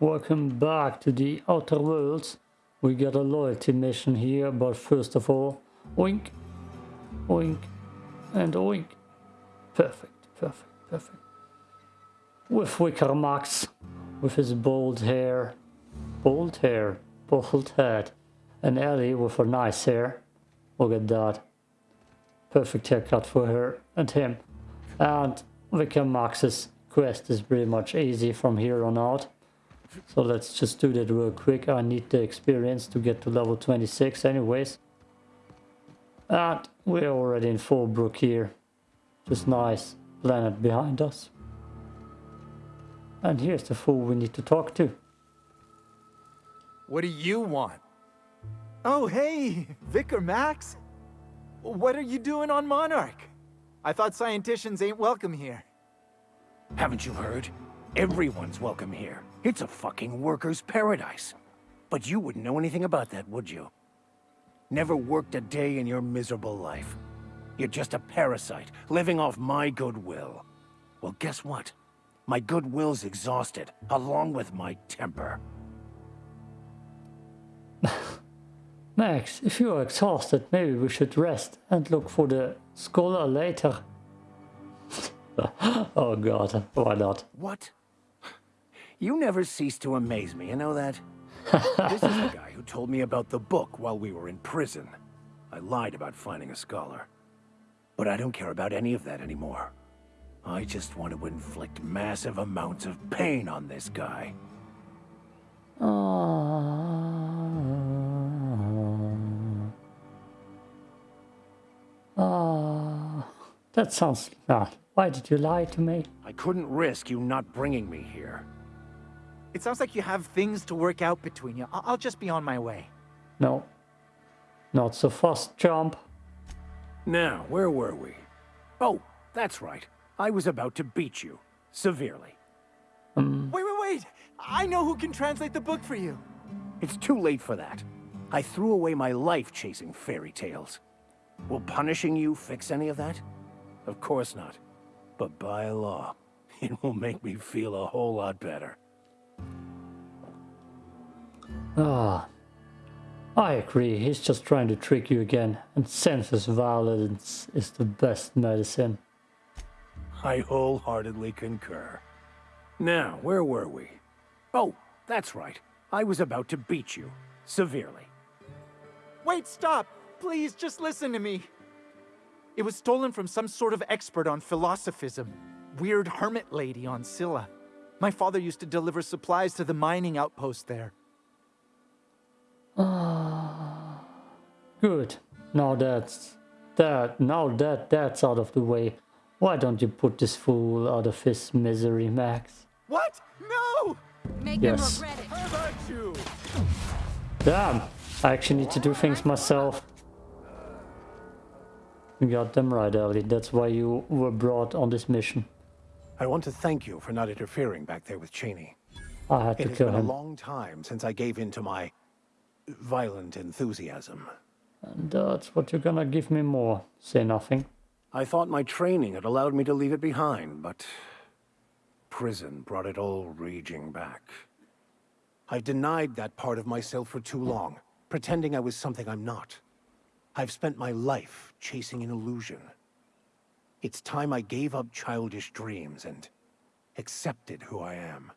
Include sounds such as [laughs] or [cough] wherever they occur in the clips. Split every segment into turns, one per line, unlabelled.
welcome back to the Outer Worlds. We got a loyalty mission here, but first of all, oink, oink, and oink. Perfect, perfect, perfect. With Vicar Max, with his bold hair, bold hair, bald head, and Ellie with her nice hair. Look at that. Perfect haircut for her and him. And Vicar Max's quest is pretty much easy from here on out. So let's just do that real quick. I need the experience to get to level 26 anyways. And we're already in Fallbrook here. Just nice planet behind us. And here's the fool we need to talk to.
What do you want? Oh, hey, Vicar Max. What are you doing on Monarch? I thought scientists ain't welcome here.
Haven't you heard? Everyone's welcome here. It's a fucking worker's paradise. But you wouldn't know anything about that, would you? Never worked a day in your miserable life. You're just a parasite, living off my goodwill. Well, guess what? My goodwill's exhausted, along with my temper. [laughs]
Max, if you're exhausted, maybe we should rest and look for the scholar later. [laughs] oh god, why not?
What? You never cease to amaze me, you know that? [laughs] this is the guy who told me about the book while we were in prison. I lied about finding a scholar. But I don't care about any of that anymore. I just want to inflict massive amounts of pain on this guy.
Ah, that sounds bad. Why did you lie to me?
I couldn't risk you not bringing me here.
It sounds like you have things to work out between you. I- I'll just be on my way.
No. Not so fast, jump.
Now, where were we? Oh, that's right. I was about to beat you. Severely.
Um,
Wait, wait, wait! I know who can translate the book for you.
It's too late for that. I threw away my life chasing fairy tales. Will punishing you fix any of that? Of course not. But by law, [laughs] it will make me feel a whole lot better.
Ah. I agree, he's just trying to trick you again, and senseless violence is the best medicine.
I wholeheartedly concur. Now, where were we? Oh, that's right. I was about to beat you. Severely.
Wait, stop! Please, just listen to me. It was stolen from some sort of expert on philosophism. Weird hermit lady on Scylla. My father used to deliver supplies to the mining outpost there.
Ah. Good. Now that's that now that that's out of the way. Why don't you put this fool out of his misery, Max?
What? No!
Make
Yes.
him regret it.
How about you?
Damn! I actually need to do things myself. You got them right, Ellie. That's why you were brought on this mission.
I want to thank you for not interfering back there with Cheney.
I had
It
to
has
kill
been a long time since I gave in to my violent enthusiasm.
And uh, that's what you're gonna give me more. Say nothing.
I thought my training had allowed me to leave it behind, but prison brought it all raging back.
I've denied that part of myself for too long, pretending I was something I'm not. I've spent my life chasing an illusion. It's time I gave up childish dreams and accepted who I am.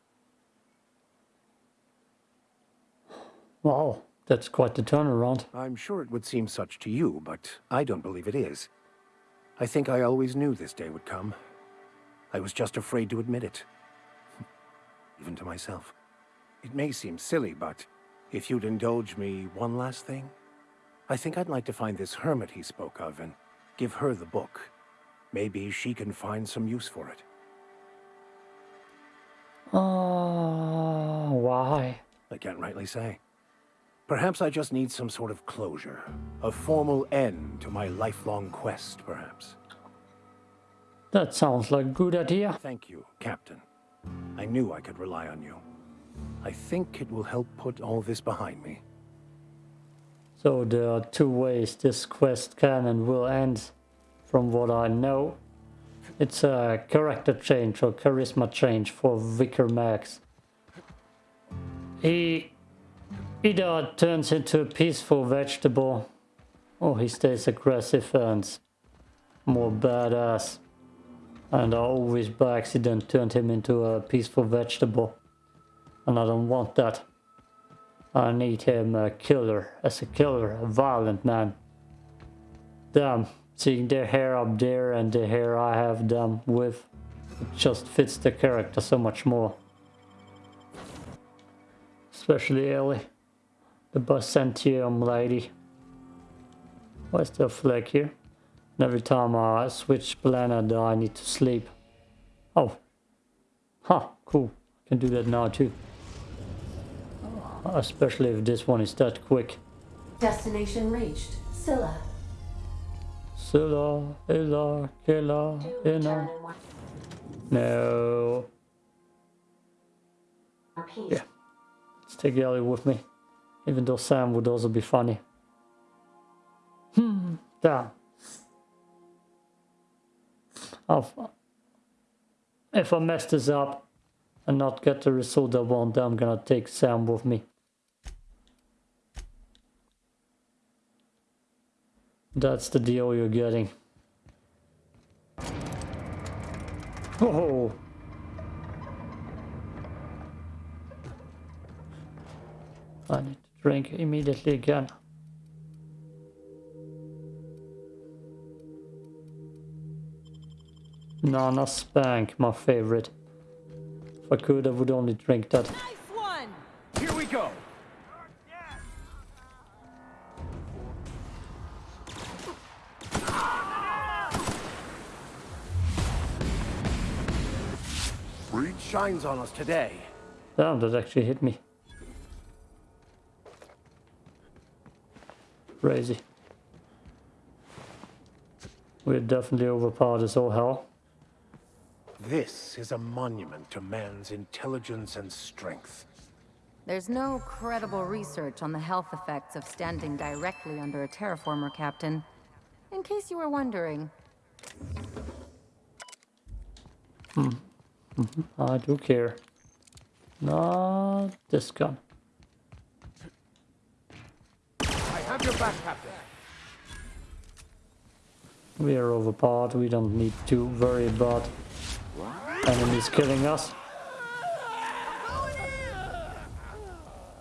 Wow, that's quite the turnaround.
I'm sure it would seem such to you, but I don't believe it is. I think I always knew this day would come. I was just afraid to admit it. [laughs] Even to myself. It may seem silly, but if you'd indulge me one last thing, I think I'd like to find this hermit he spoke of and give her the book. Maybe she can find some use for it.
Ah, why?
I can't rightly say. Perhaps I just need some sort of closure. A formal end to my lifelong quest, perhaps.
That sounds like a good idea.
Thank you, Captain. I knew I could rely on you. I think it will help put all this behind me.
So there are two ways this quest can and will end, from what I know. It's a character change or charisma change for Vicar Max. He either turns into a peaceful vegetable or he stays aggressive and more badass. And I always by accident turned him into a peaceful vegetable. And I don't want that. I need him a killer, as a killer, a violent man. Damn, seeing their hair up there and the hair I have them with, it just fits the character so much more. Especially Ellie, the Byzantium lady. Why is there a flag here? And every time I switch planet I need to sleep. Oh. Huh, cool. I can do that now too. Especially if this one is that quick.
Destination reached. Scylla.
Scylla, Illa, Killa, Inna.
return in one
No. Yeah. Let's take Ellie with me. Even though Sam would also be funny. Hmm. Damn. I'll- if I mess this up and not get the result I want, I'm gonna take Sam with me. That's the deal you're getting. Oh. I need to drink immediately again. Nana Spank, my favorite. If I could, I would only drink that.
Shines on us today.
Damn, that actually hit me. Crazy. We're definitely overpowered as all hell.
This is a monument to man's intelligence and strength.
There's no credible research on the health effects of standing directly under a terraformer, Captain. In case you were wondering. Mm-hmm.
I do care. Not this gun.
I have your back, Captain.
We are overpowered. We don't need to worry about enemies killing us.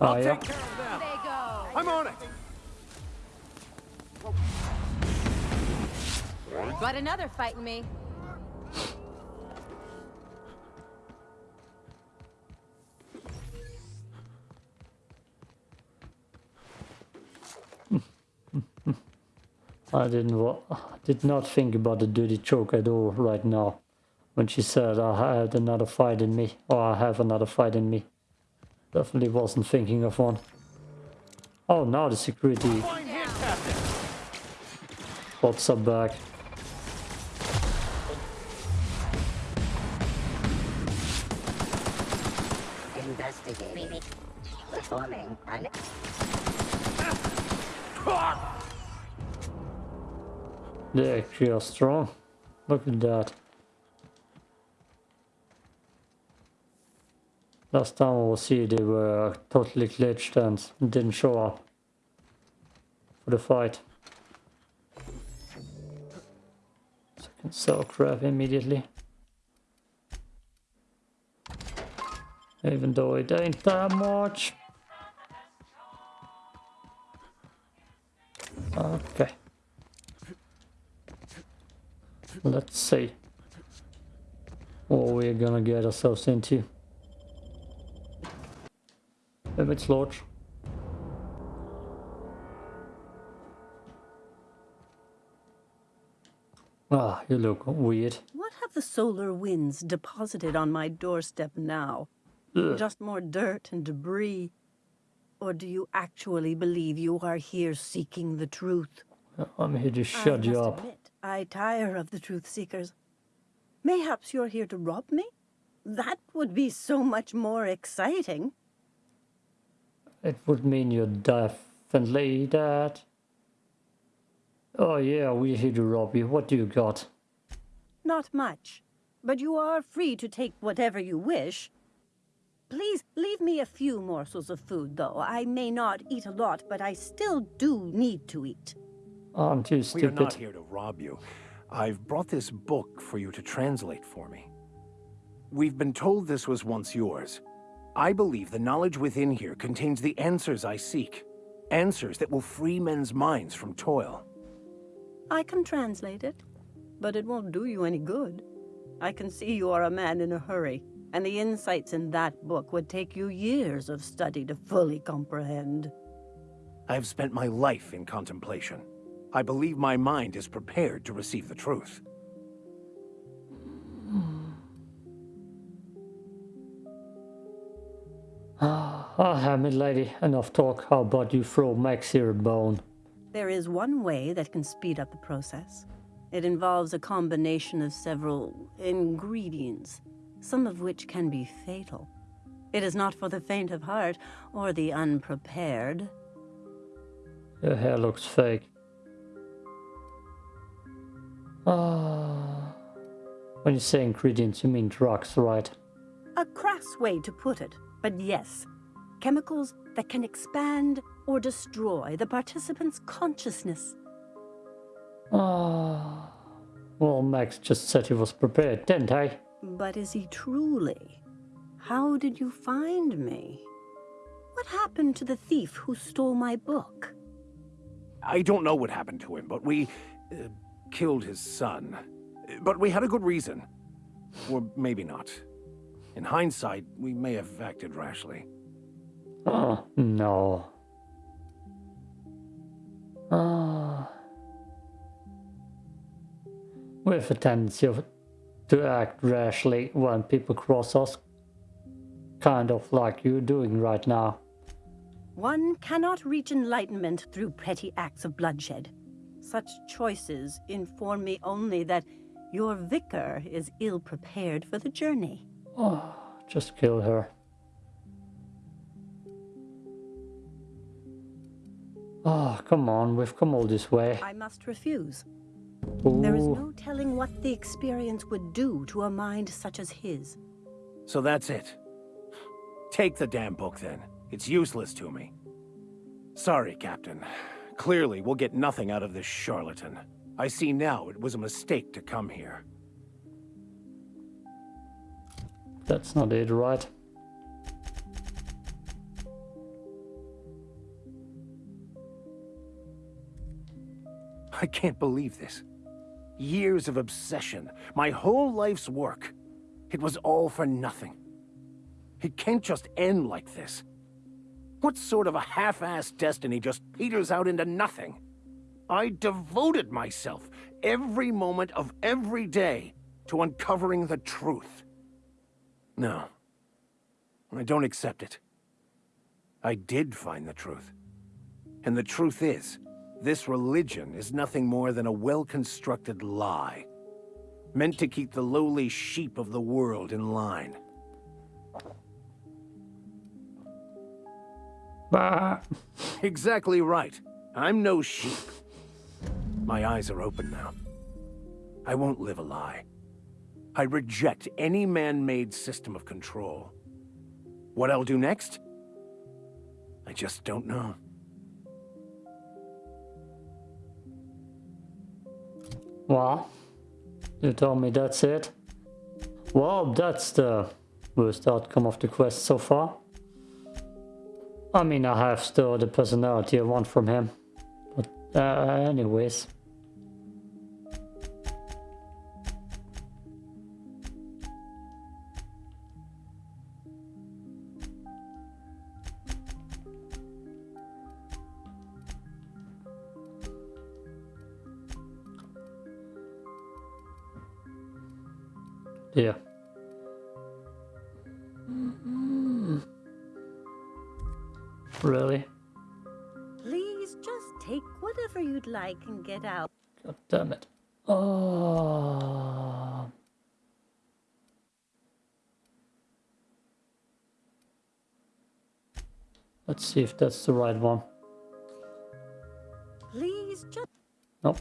Oh yeah.
Take care of them.
They go!
I'm on it.
Got another fighting me.
I didn't did not think about the dirty joke at all right now. When she said I had another fight in me, or I have another fight in me. Definitely wasn't thinking of one. Oh, now the security bots are back.
Investigating. Performing an
They actually are strong. Look at that. Last time I was here they were totally glitched and didn't show up for the fight. So I can sell crap immediately. Even though it ain't that much. Okay. Let's see what we're gonna get ourselves into. Image launch. Ah, you look weird.
What have the solar winds deposited on my doorstep now?
Ugh.
Just more dirt and debris? Or do you actually believe you are here seeking the truth?
I'm here to shut you up.
admit, I tire of the truth seekers. Mayhaps you're here to rob me? That would be so much more exciting.
It would mean you're definitely dead. Oh yeah, we're here to rob you. What do you got?
Not much. But you are free to take whatever you wish. Please leave me a few morsels of food, though. I may not eat a lot, but I still do need to eat.
Oh, Aren't you
We are
stupid?
not here to rob you. I've brought this book for you to translate for me. We've been told this was once yours. I believe the knowledge within here contains the answers I seek. Answers that will free men's minds from toil.
I can translate it, but it won't do you any good. I can see you are a man in a hurry, and the insights in that book would take you years of study to fully comprehend.
I have spent my life in contemplation. I believe my mind is prepared to receive the truth. [sighs]
Ah, Hamid lady, enough talk. How about you throw Max here a bone?
There is one way that can speed up the process. It involves a combination of several ingredients, some of which can be fatal. It is not for the faint of heart or the unprepared.
Your hair looks fake. Ah. When you say ingredients, you mean drugs, right?
A crass way to put it, but yes. Chemicals that can expand or destroy the participant's consciousness.
Ah. Well, Max just said he was prepared, didn't he?
But is he truly? How did you find me? What happened to the thief who stole my book?
I don't know what happened to him, but we uh, killed his son. But we had a good reason. Or maybe not. In hindsight, we may have acted rashly.
Oh, no. Ah. We have a tendency of, to act rashly when people cross us. Kind of like you're doing right now.
One cannot reach enlightenment through petty acts of bloodshed. Such choices inform me only that your vicar is ill prepared for the journey.
Oh, just kill her. Oh, come on, we've come all this way.
I must refuse. There is no telling what the experience would do to a mind such as his.
So that's it. Take the damn book then. It's useless to me. Sorry, Captain. Clearly, we'll get nothing out of this charlatan. I see now it was a mistake to come here.
That's not it, right?
I can't believe this. Years of obsession, my whole life's work. It was all for nothing. It can't just end like this. What sort of a half-assed destiny just peters out into nothing? I devoted myself every moment of every day to uncovering the truth. No. I don't accept it. I did find the truth. And the truth is, this religion is nothing more than a well-constructed lie. Meant to keep the lowly sheep of the world in line.
Bah.
Exactly right. I'm no sheep. My eyes are open now. I won't live a lie. I reject any man-made system of control. What I'll do next? I just don't know.
Well, you told me that's it. Well, that's the worst outcome of the quest so far. I mean, I have still the personality I want from him. But uh, anyways.
You'd get out.
God damn it. Oh. Let's see if that's the right one.
Please just.
Nope.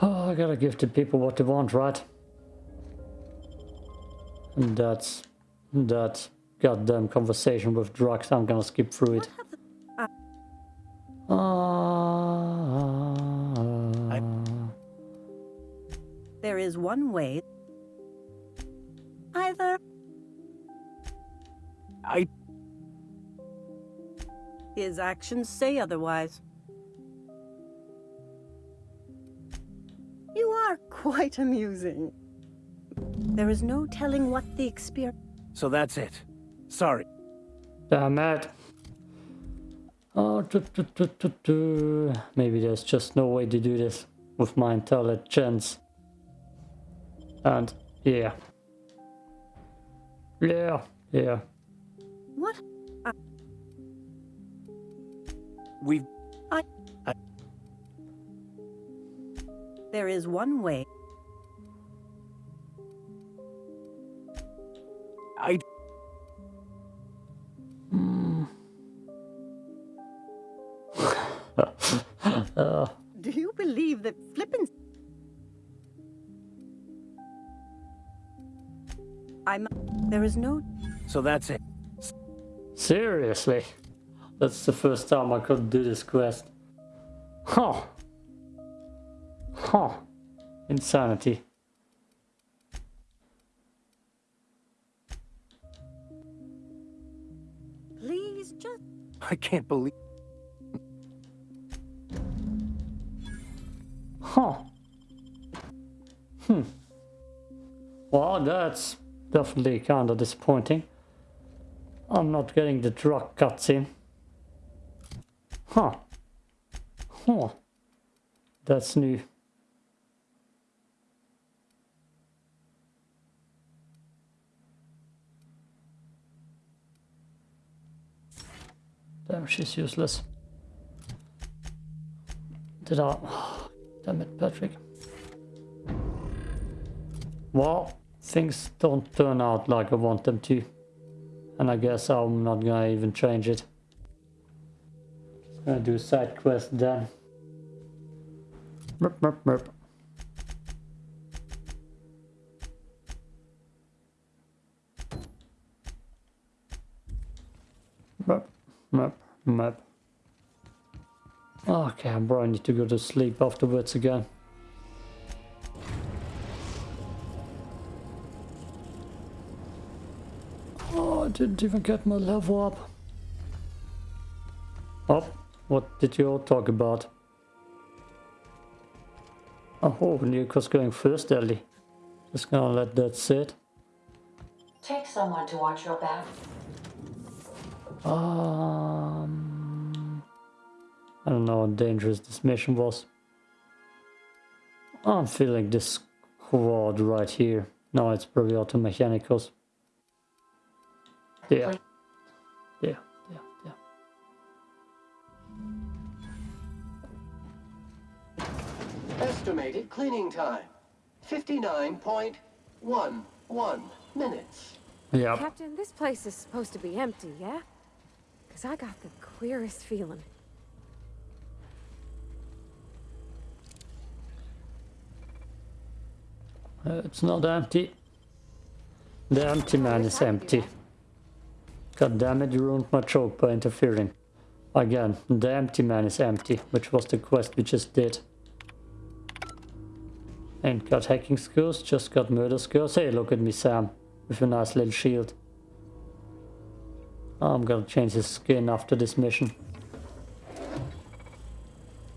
Oh, I gotta give the people what they want, right? And that's that goddamn conversation with drugs. I'm gonna skip through it. [laughs]
one way. Either
I...
his actions say otherwise. You are quite amusing. There is no telling what the experience.
So that's it. Sorry.
Damn it. Oh, tu, tu, tu, tu, tu. maybe there's just no way to do this with my intelligence. And yeah. Yeah, yeah.
What? Uh.
We've...
There is one way. There is no.
So that's it.
seriously? That's the first time I could do this quest. Huh. Huh. Insanity.
Please just.
I can't believe...
Huh. Hmm. Well, that's definitely kind of disappointing. I'm not getting the drug cutscene. Huh. Huh. That's new. Damn, she's useless. Did I... [sighs] Damn it, Patrick. Well, things don't turn out like I want them to. And I guess I'm not gonna even change it. Just gonna do a side quest then. Merp, merp, merp. Merp, merp, merp. Okay, I'm probably need to go to sleep afterwards again. Didn't even get my level up. Oh, what did you all talk about? Oh, Nico's going first, Ellie. Just gonna let that sit.
Take someone to watch your back.
Um, I don't know how dangerous this mission was. I'm feeling this quad right here. No, it's probably auto mechanicals. Yeah. Yeah, yeah, yeah.
Estimated cleaning time 59.11 minutes.
Yeah.
Captain, this place is supposed to be empty, yeah? Because I got the queerest feeling.
Uh, it's not empty. The empty man is empty. God damn it, you ruined my joke by interfering. Again, the empty man is empty, which was the quest we just did. Ain't got hacking skills, just got murder skills. Hey, look at me, Sam, with a nice little shield. I'm gonna change his skin after this mission.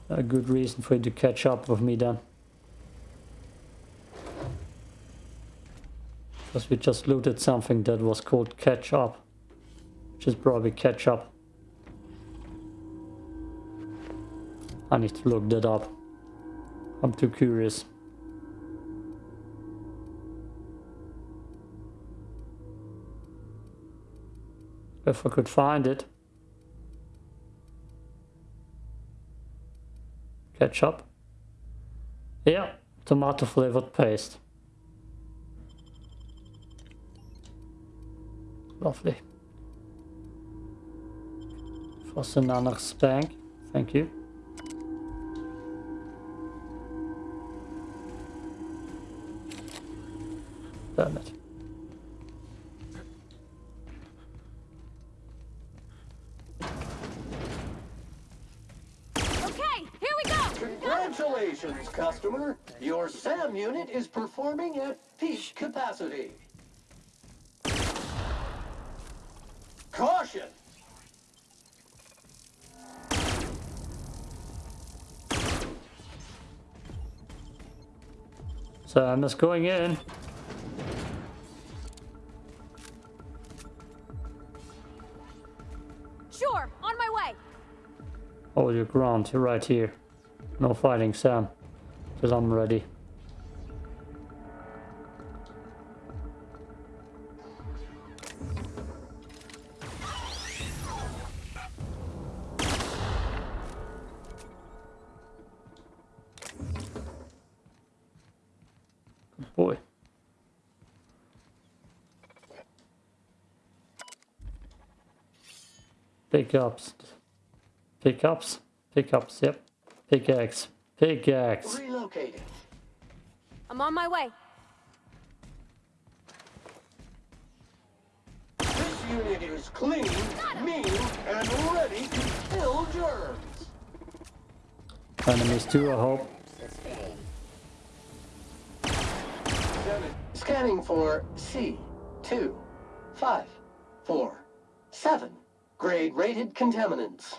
A good reason for you to catch up with me then. Because we just looted something that was called catch up. Is probably catch up. I need to look that up. I'm too curious. If I could find it. Ketchup. Yeah, tomato flavored paste. Lovely was another spank. Thank you. Damn it.
Congratulations, customer! Your SAM unit is performing at peak capacity.
Sam just going in.
Sure, on my way.
Hold your ground, you're right here. No fighting, Sam. Because I'm ready. Pickups. Pickups? Pickups, yep. Pickaxe. Pickaxe.
Relocating.
I'm on my way.
This unit is clean, mean, and ready to kill germs.
Enemies too, I hope.
Scanning for C2, 5, 4, 7. Grade rated contaminants.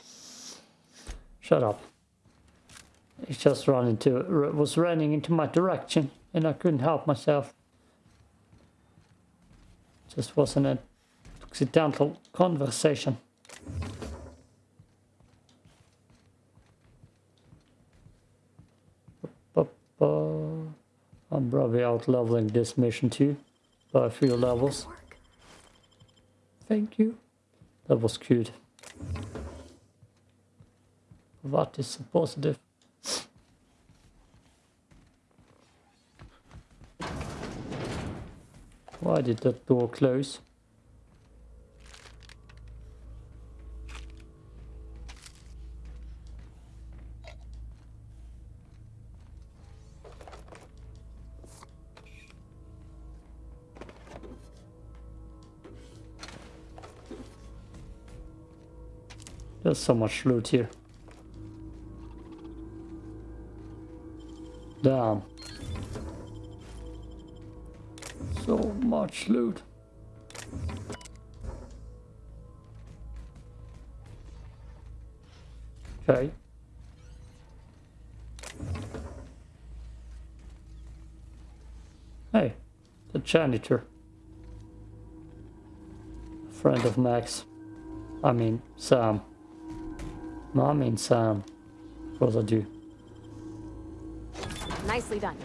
Shut up. It just ran into was running into my direction and I couldn't help myself. Just wasn't an accidental conversation. I'm probably out leveling this mission too by a few levels. Thank you. That was cute. What is positive? Why did that door close? There's so much loot here. Damn. So much loot. Okay. Hey, the janitor. Friend of Max. I mean, Sam. No, I mean Sam. What I do?
Nicely done.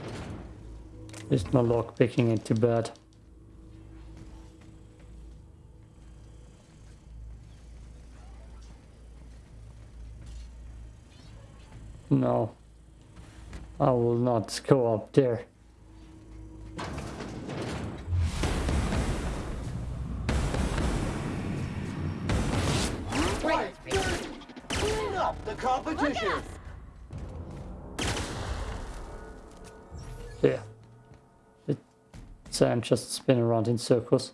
Just my lock picking it too bad. No. I will not go up there. Sam just spinning around in circles.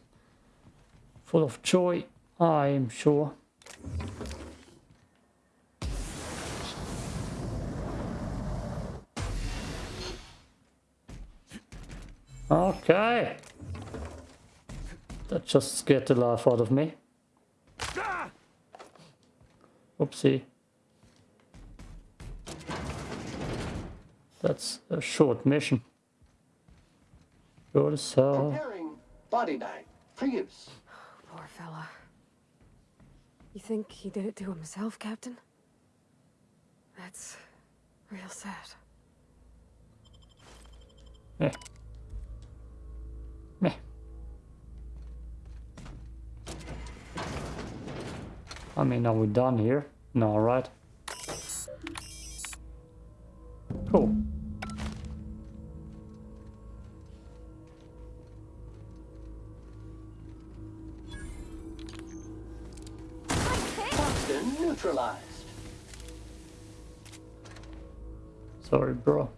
Full of joy, I am sure. Okay. That just scared the life out of me. Oopsie. That's a short mission. Go to cell.
Preparing body bag for use. [sighs]
Poor fella. You think he did it to himself, Captain? That's real sad.
Meh. Meh. I mean, are we done here? No, right? Cool. Sorry, bro.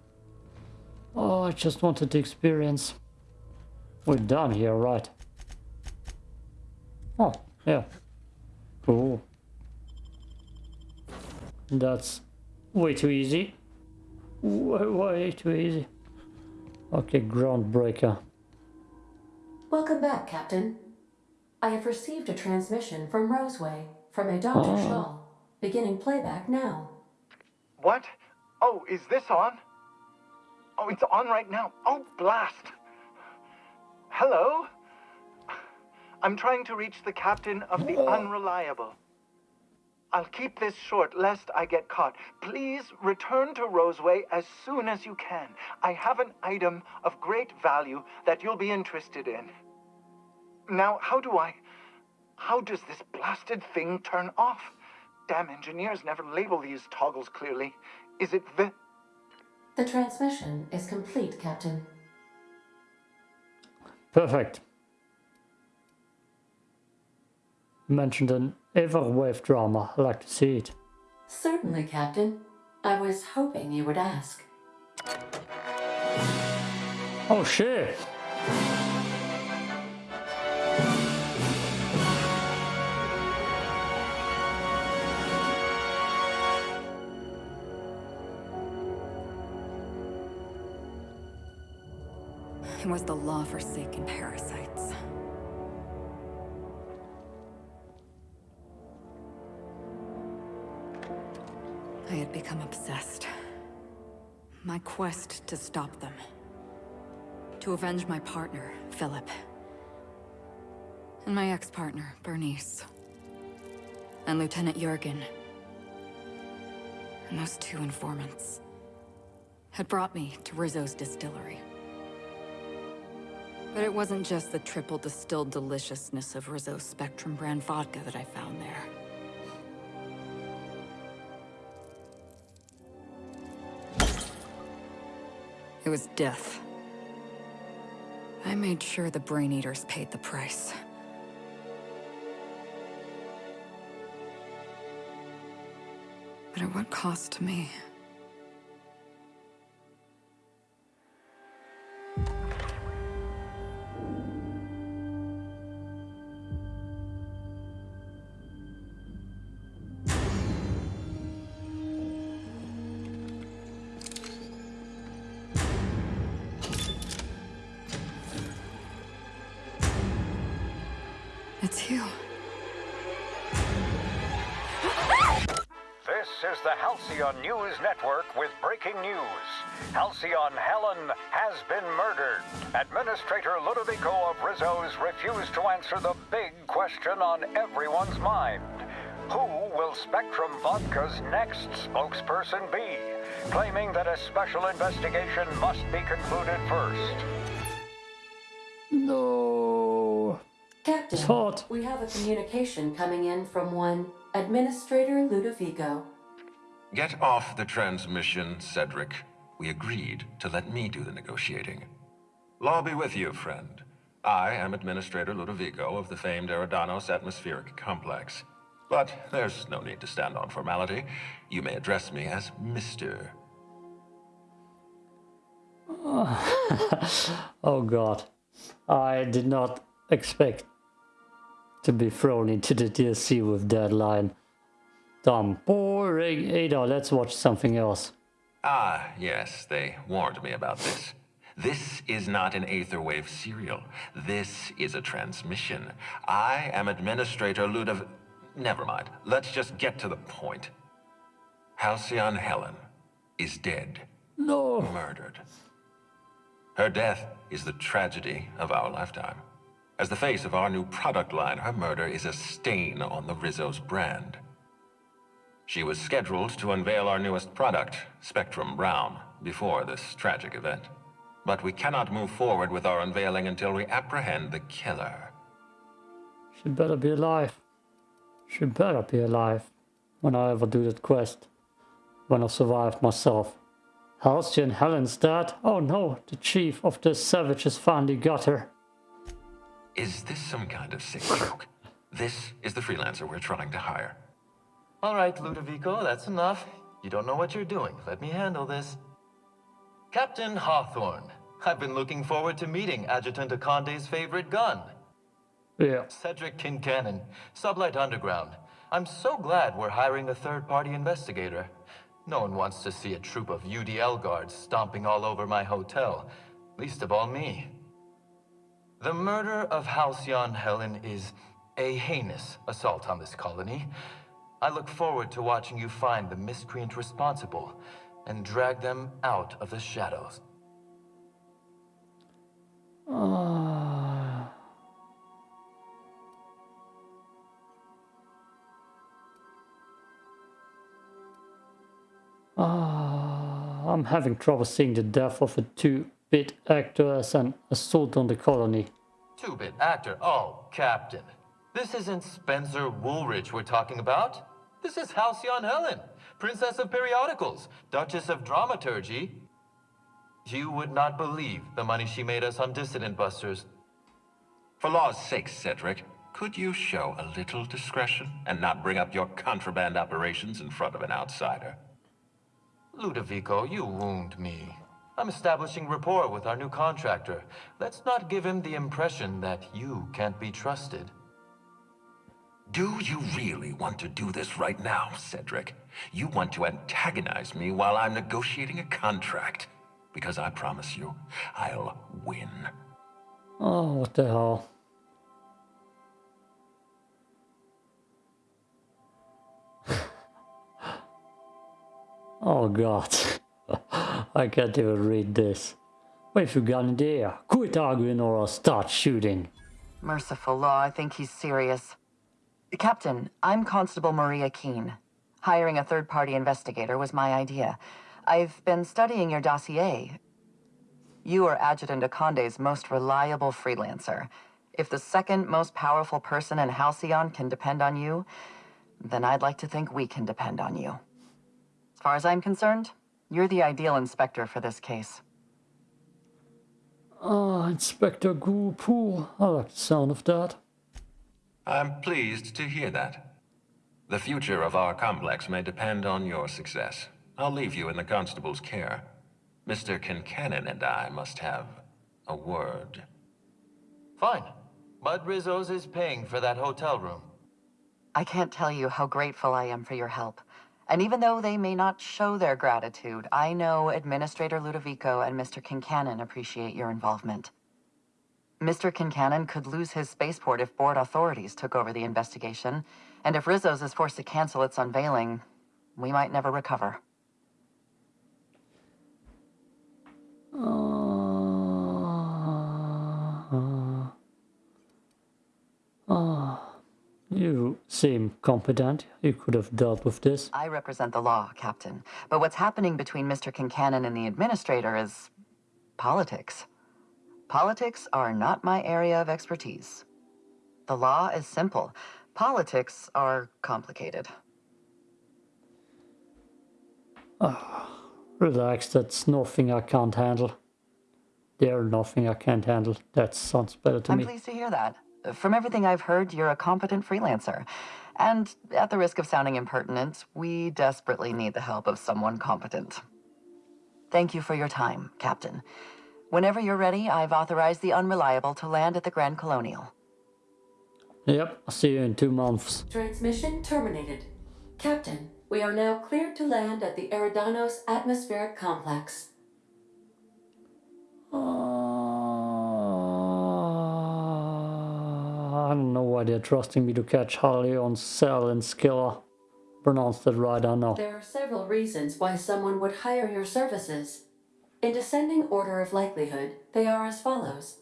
Oh, I just wanted the experience. We're done here, right? Oh, yeah. Cool. That's way too easy. Way, way too easy. Okay, groundbreaker.
Welcome back, Captain. I have received a transmission from Roseway from a Dr.
Oh.
Shaw. Beginning playback now.
What? Oh, is this on? Oh, it's on right now. Oh, blast. Hello? I'm trying to reach the captain of the Unreliable. I'll keep this short lest I get caught. Please return to Roseway as soon as you can. I have an item of great value that you'll be interested in. Now, how do I. How does this blasted thing turn off? Damn engineers never label these toggles clearly. Is it the.
The transmission is complete, Captain.
Perfect. You mentioned an Aetherwave drama. I'd like to see it.
Certainly, Captain. I was hoping you would ask.
Oh shit!
Was the law-forsaken parasites. I had become obsessed. My quest to stop them. To avenge my partner, Philip. And my ex-partner, Bernice. And Lieutenant Jurgen. And those two informants had brought me to Rizzo's distillery. But it wasn't just the triple distilled deliciousness of Rizzo's Spectrum brand vodka that I found there. It was death. I made sure the Brain Eaters paid the price. But at what cost to me?
Halcyon Helen has been murdered. Administrator Ludovico of Rizzo's refused to answer the big question on everyone's mind. Who will Spectrum Vodka's next spokesperson be? Claiming that a special investigation must be concluded first.
No.
Captain,
It's hot.
we have a communication coming in from one Administrator Ludovico.
Get off the transmission, Cedric. We agreed to let me do the negotiating. Law be with you, friend. I am Administrator Ludovico of the famed Eridanos Atmospheric Complex. But there's no need to stand on formality. You may address me as Mr. [laughs]
oh god. I did not expect to be thrown into the DLC with that line. Dumb. Boring. Ada, let's watch something else.
Ah, yes, they warned me about this. This is not an Aetherwave serial. This is a transmission. I am Administrator Ludov... Never mind. Let's just get to the point. Halcyon Helen is dead.
No.
Murdered. Her death is the tragedy of our lifetime. As the face of our new product line, her murder is a stain on the Rizzo's brand. She was scheduled to unveil our newest product, Spectrum Brown, before this tragic event. But we cannot move forward with our unveiling until we apprehend the killer.
She better be alive. She better be alive when I ever do that quest. When I survive myself. Halcyon Helen's dead? Oh no, the chief of the savages finally got her.
Is this some kind of sick joke? This is the freelancer we're trying to hire.
All right, Ludovico, that's enough. You don't know what you're doing. Let me handle this. Captain Hawthorne, I've been looking forward to meeting Adjutant Akonde's favorite gun.
Yeah.
Cedric Kincannon, Sublight Underground. I'm so glad we're hiring a third-party investigator. No one wants to see a troop of UDL guards stomping all over my hotel, least of all me. The murder of Halcyon Helen is a heinous assault on this colony. I look forward to watching you find the miscreant responsible and drag them out of the shadows.
Ah. Ah, I'm having trouble seeing the death of a two-bit actor as an assault on the colony.
Two-bit actor? Oh, Captain. This isn't Spencer Woolridge we're talking about. This is Halcyon Helen, Princess of Periodicals, Duchess of Dramaturgy. You would not believe the money she made us on Dissident Busters.
For law's sake, Cedric, could you show a little discretion and not bring up your contraband operations in front of an outsider?
Ludovico, you wound me. I'm establishing rapport with our new contractor. Let's not give him the impression that you can't be trusted.
Do you really want to do this right now, Cedric? You want to antagonize me while I'm negotiating a contract. Because I promise you, I'll win.
Oh, what the hell? [laughs] oh god. [laughs] I can't even read this. Wait you got an idea. Quit arguing or I'll start shooting.
Merciful law, I think he's serious. Captain, I'm Constable Maria Keene. Hiring a third-party investigator was my idea. I've been studying your dossier. You are Adjutant Akande's most reliable freelancer. If the second most powerful person in Halcyon can depend on you, then I'd like to think we can depend on you. As far as I'm concerned, you're the ideal inspector for this case.
Ah, Inspector Gurpool. I like the sound of that.
I'm pleased to hear that. The future of our complex may depend on your success. I'll leave you in the constable's care. Mr. Kincannon and I must have a word.
Fine. Bud Rizzo's is paying for that hotel room.
I can't tell you how grateful I am for your help. And even though they may not show their gratitude, I know Administrator Ludovico and Mr. Kincannon appreciate your involvement. Mr. Kincannon could lose his spaceport if board authorities took over the investigation, and if Rizzo's is forced to cancel its unveiling, we might never recover.
Uh, uh, you seem competent. You could have dealt with this.
I represent the law, Captain. But what's happening between Mr. Kincannon and the Administrator is... politics. Politics are not my area of expertise. The law is simple. Politics are complicated.
Oh, relax, that's nothing I can't handle. There's nothing I can't handle. That sounds better to
I'm
me.
pleased to hear that. From everything I've heard, you're a competent freelancer. And at the risk of sounding impertinent, we desperately need the help of someone competent. Thank you for your time, Captain. Whenever you're ready, I've authorized the Unreliable to land at the Grand Colonial.
Yep, I'll see you in two months.
Transmission terminated. Captain, we are now cleared to land at the Eridanos Atmospheric Complex.
Uh, I don't know why they're trusting me to catch Harley on Cell and Skilla. Pronounced it right, I know.
There are several reasons why someone would hire your services. In descending order of likelihood, they are as follows.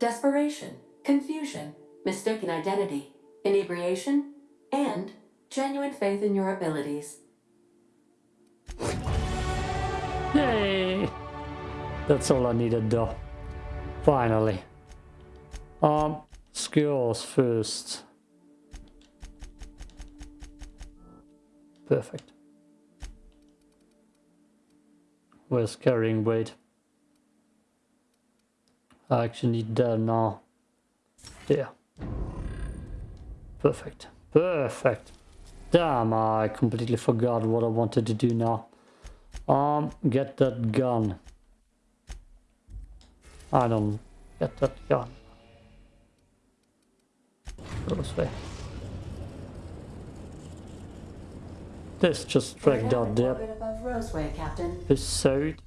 Desperation, confusion, mistaken identity, inebriation, and genuine faith in your abilities.
Yay! That's all I needed though. Finally. Um, skills first. Perfect. Where's carrying weight? I actually need that now. There. Perfect. Perfect. Damn, I completely forgot what I wanted to do now. Um, get that gun. I don't get that gun. Go this way. This just dragged out the
Orbit above Roseway, Captain.
episode.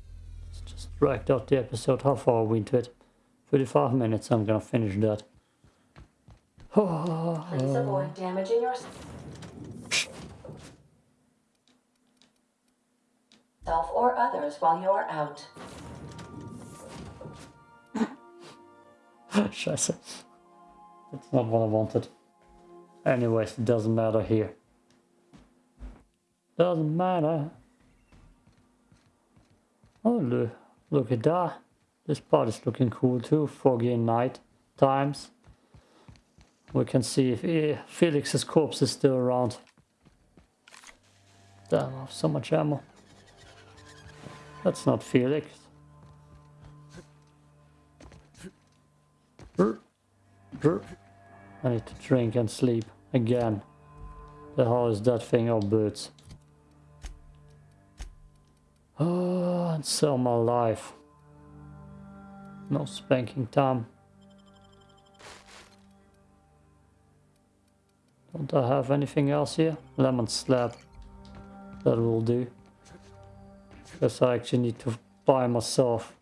It's just dragged out the episode. How far are we into it? 35 minutes. I'm gonna finish that. [sighs]
Please avoid damaging yourself or others while you are out. [laughs]
Scheiße. That's not what I wanted. Anyways, it doesn't matter here. Doesn't matter. Oh, look, at that. This part is looking cool too. Foggy night times. We can see if eh, Felix's corpse is still around. Damn, I have so much ammo. That's not Felix. I need to drink and sleep again. The hell is that thing of birds? Oh, and sell my life. No spanking time. Don't I have anything else here? Lemon slab. That will do. Because I actually need to buy myself.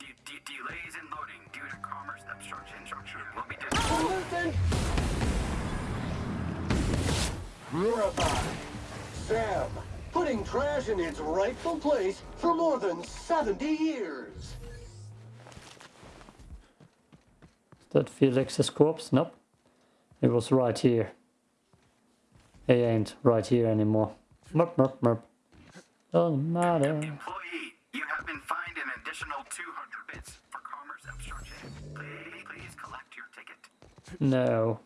Sam, putting trash in its rightful place for more than 70 years.
Is that Felix's corpse? Nope. It was right here. He ain't right here anymore. Merp, merp, merp. Doesn't matter.
You have been fined an additional 200 bits for commerce obstruction. Please, please collect your ticket.
No.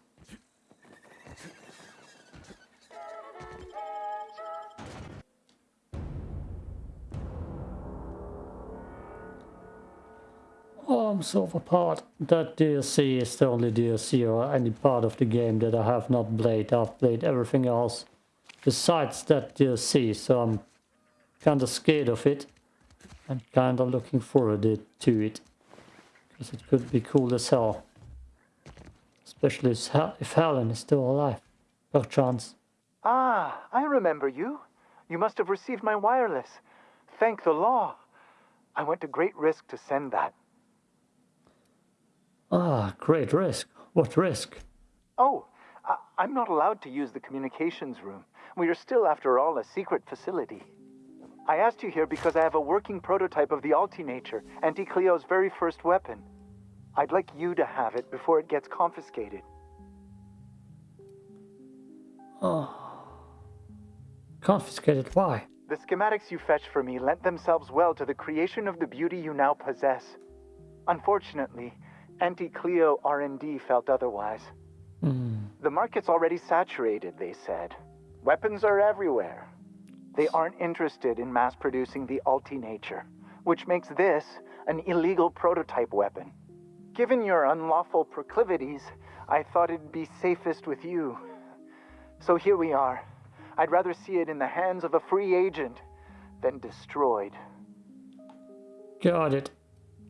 I'm so apart. That DLC is the only DLC or any part of the game that I have not played. I've played everything else besides that DLC, so I'm kinda scared of it and kinda looking forward to it. Because it could be cool as hell. Especially if if Helen is still alive. Perchance.
Ah, I remember you. You must have received my wireless. Thank the law. I went to great risk to send that.
Ah, great risk. What risk?
Oh, I- I'm not allowed to use the communications room. We are still, after all, a secret facility. I asked you here because I have a working prototype of the Altinature, Auntie Cleo's very first weapon. I'd like you to have it before it gets confiscated.
Oh. Confiscated, why?
The schematics you fetched for me lent themselves well to the creation of the beauty you now possess. Unfortunately, Auntie Cleo R&D felt otherwise. Hmm. The market's already saturated, they said. Weapons are everywhere. They aren't interested in mass producing the Alti nature, which makes this an illegal prototype weapon. Given your unlawful proclivities, I thought it'd be safest with you. So here we are. I'd rather see it in the hands of a free agent than destroyed.
Got it.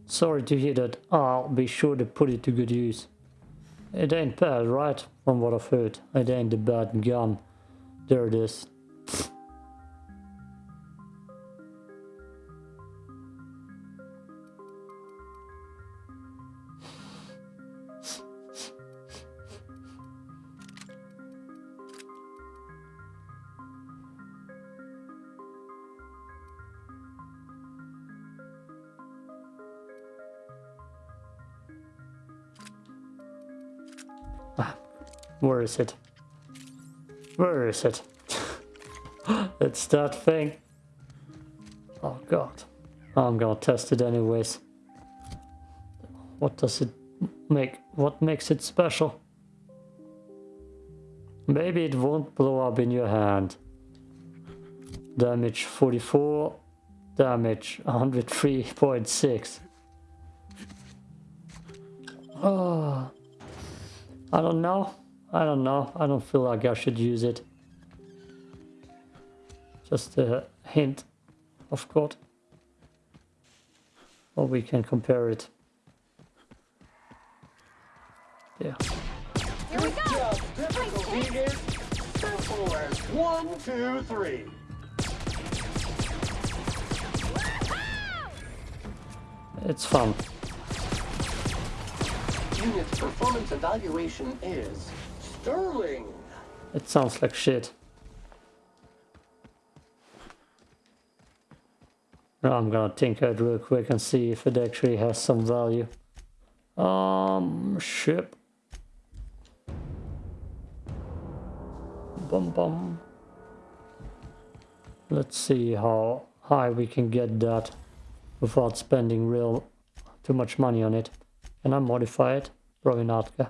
Sorry to hear that. I'll be sure to put it to good use. It ain't bad, right? From what I've heard. It ain't a bad gun. There it is. Is it? Where is it? it's that thing. Oh god. I'm gonna test it anyways. What does it make? What makes it special? Maybe it won't blow up in your hand. Damage 44. Damage 103.6. Oh. Ah. I don't know. I don't know. I don't feel like I should use it. Just a hint of God. Or we can compare it. Yeah.
Here we go! Difficulty One, two, three.
It's fun.
Unit performance evaluation is sterling.
It sounds like shit. Now I'm gonna tinker it real quick and see if it actually has some value. Um, ship. Bum bum. Let's see how high we can get that without spending real too much money on it. Can I modify it? Probably not. No.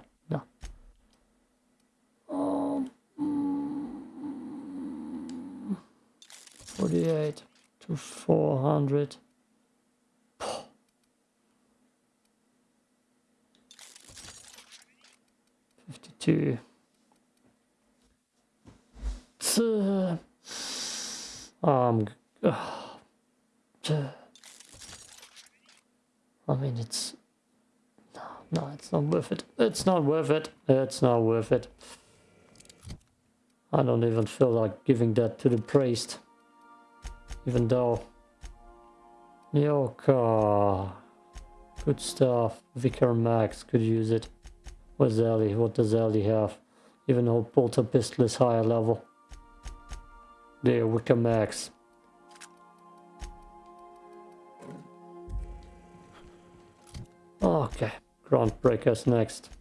48 to 400. Fifty-two. Um. I mean, it's no, no, it's not worth it. It's not worth it. It's not worth it. I don't even feel like giving that to the priest. Even though... Yoka... Good stuff. Vicar Max could use it. Where's Ellie? What does Ellie have? Even though Bolter Pistol is higher level. There, Vicar Max. Okay, Groundbreakers next.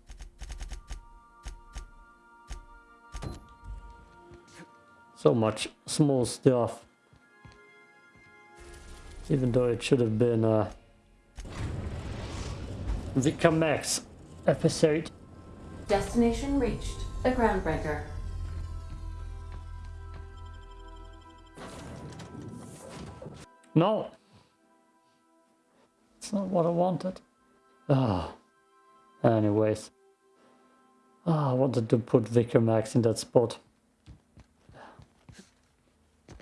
So much small stuff. Even though it should have been a Vicar Max episode.
Destination reached. The Groundbreaker.
No. It's not what I wanted. Ah. Anyways. Ah, I wanted to put Vicar Max in that spot.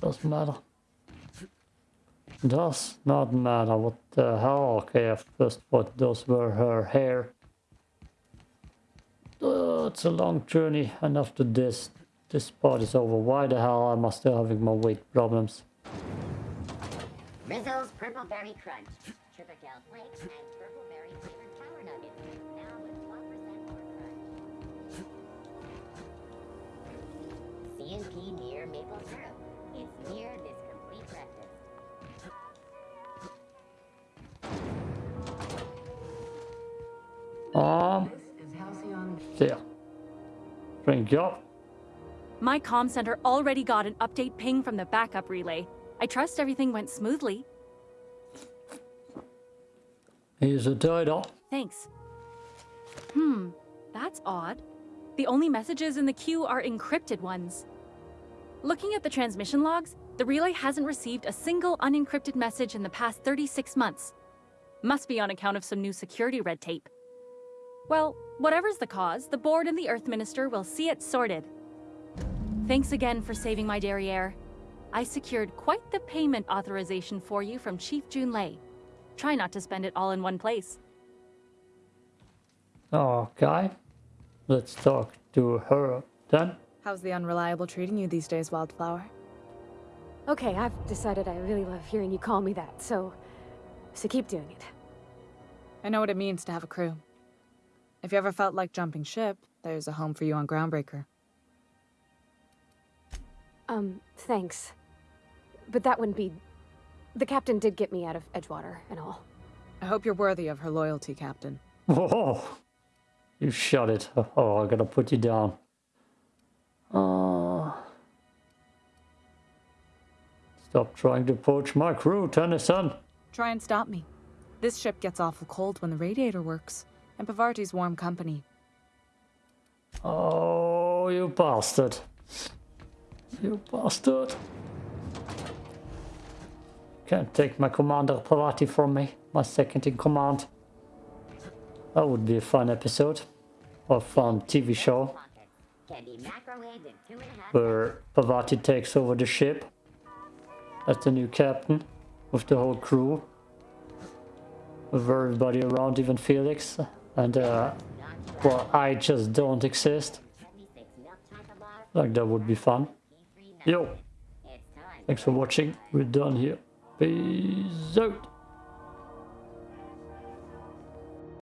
Doesn't matter. Does not matter what the hell. Okay, I first thought those were her hair. Uh, it's a long journey and after this, this part is over. Why the hell am I still having my weight problems?
Rizzo's Purple Berry Crunch. Gel flakes and purple berry flavored power nuggets. Now with 1% more crunch. CNP near maple syrup. It's near this
Um, there. Drink up.
My comm center already got an update ping from the backup relay. I trust everything went smoothly.
Here's a title.
Thanks. Hmm, that's odd. The only messages in the queue are encrypted ones. Looking at the transmission logs, the relay hasn't received a single unencrypted message in the past 36 months. Must be on account of some new security red tape. Well, whatever's the cause, the board and the Earth Minister will see it sorted. Thanks again for saving my derriere. I secured quite the payment authorization for you from Chief Junlei. Try not to spend it all in one place.
Okay. Let's talk to her then.
How's the unreliable treating you these days, Wildflower?
Okay, I've decided I really love hearing you call me that, so... So keep doing it.
I know what it means to have a crew. If you ever felt like jumping ship, there's a home for you on Groundbreaker.
Um, thanks. But that wouldn't be... The captain did get me out of Edgewater and all.
I hope you're worthy of her loyalty, Captain.
Oh, you shut it. Oh, I gotta put you down. Uh, stop trying to poach my crew, Tennyson.
Try and stop me. This ship gets awful cold when the radiator works, and Parvati's warm company.
Oh, you bastard. You bastard. Can't take my Commander Parvati from me, my second in command. That would be a fun episode. Or fun um, TV show. Where Pavarti takes over the ship. As the new captain. With the whole crew. With everybody around, even Felix. And uh, well, I just don't exist. Like that would be fun. Yo! Thanks for watching. We're done here. Peace out.